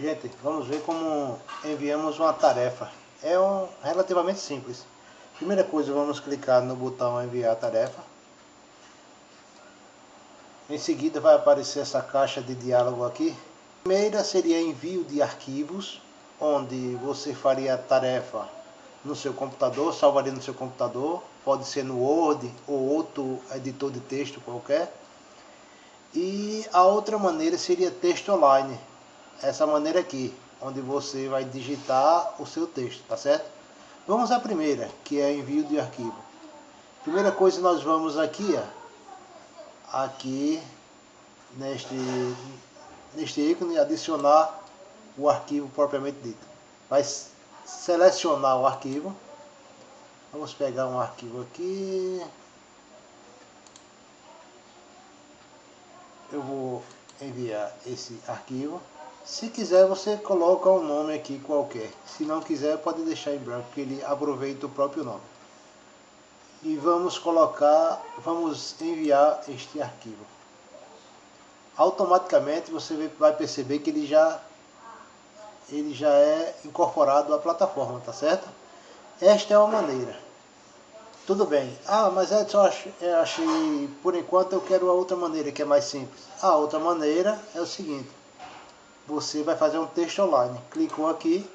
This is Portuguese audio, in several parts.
Gente, vamos ver como enviamos uma tarefa. É um, relativamente simples. Primeira coisa, vamos clicar no botão enviar tarefa. Em seguida vai aparecer essa caixa de diálogo aqui. A primeira seria envio de arquivos, onde você faria a tarefa no seu computador, salvaria no seu computador, pode ser no Word ou outro editor de texto qualquer. E a outra maneira seria texto online, essa maneira aqui, onde você vai digitar o seu texto, tá certo? Vamos à primeira, que é envio de arquivo. Primeira coisa, nós vamos aqui, ó, aqui neste, neste ícone, adicionar o arquivo propriamente dito. Vai selecionar o arquivo. Vamos pegar um arquivo aqui. Eu vou enviar esse arquivo. Se quiser, você coloca um nome aqui qualquer. Se não quiser, pode deixar em branco, que ele aproveita o próprio nome. E vamos colocar, vamos enviar este arquivo. Automaticamente você vai perceber que ele já, ele já é incorporado à plataforma, tá certo? Esta é uma maneira. Tudo bem. Ah, mas Edson, eu achei, por enquanto eu quero a outra maneira, que é mais simples. A outra maneira é o seguinte você vai fazer um texto online. Clicou aqui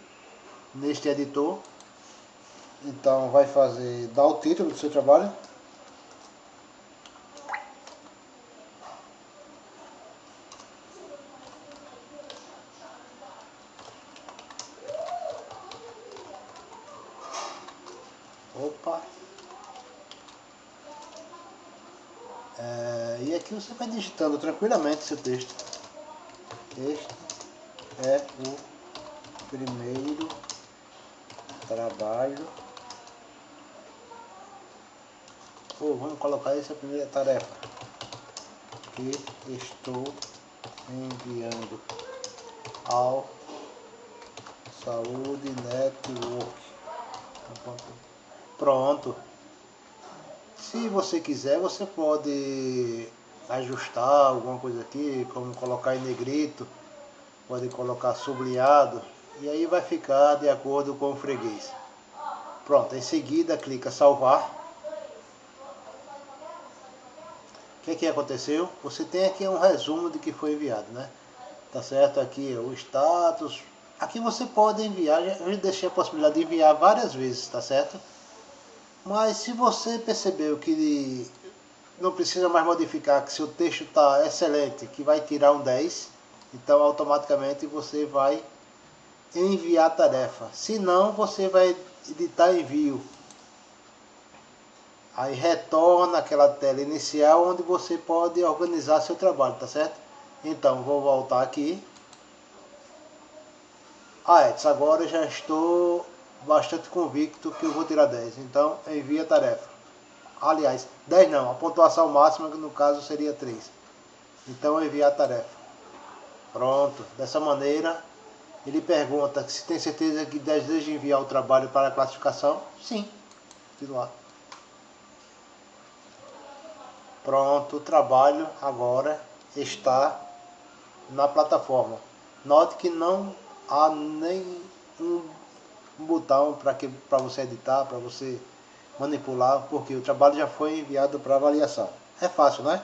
neste editor. Então vai fazer, dá o título do seu trabalho. Opa! É, e aqui você vai digitando tranquilamente seu texto. Texto é o primeiro trabalho. Ou vamos colocar essa primeira tarefa que estou enviando ao Saúde Network. Pronto. Se você quiser você pode ajustar alguma coisa aqui como colocar em negrito pode colocar sublinhado e aí vai ficar de acordo com o freguês. Pronto, em seguida clica salvar. O que, que aconteceu? Você tem aqui um resumo de que foi enviado, né? Tá certo? Aqui o status. Aqui você pode enviar, eu deixei a possibilidade de enviar várias vezes, tá certo? Mas se você percebeu que não precisa mais modificar, que seu texto está excelente, que vai tirar um 10, então automaticamente você vai enviar a tarefa. Se não, você vai editar envio. Aí retorna aquela tela inicial onde você pode organizar seu trabalho, tá certo? Então, vou voltar aqui. Ah, Edson, agora já estou bastante convicto que eu vou tirar 10. Então, envia a tarefa. Aliás, 10 não, a pontuação máxima que no caso seria 3. Então, enviar a tarefa. Pronto, dessa maneira ele pergunta se tem certeza que deseja enviar o trabalho para a classificação. Sim, continuar. Pronto, o trabalho agora está na plataforma. Note que não há nem um botão para você editar, para você manipular, porque o trabalho já foi enviado para avaliação. É fácil, não é?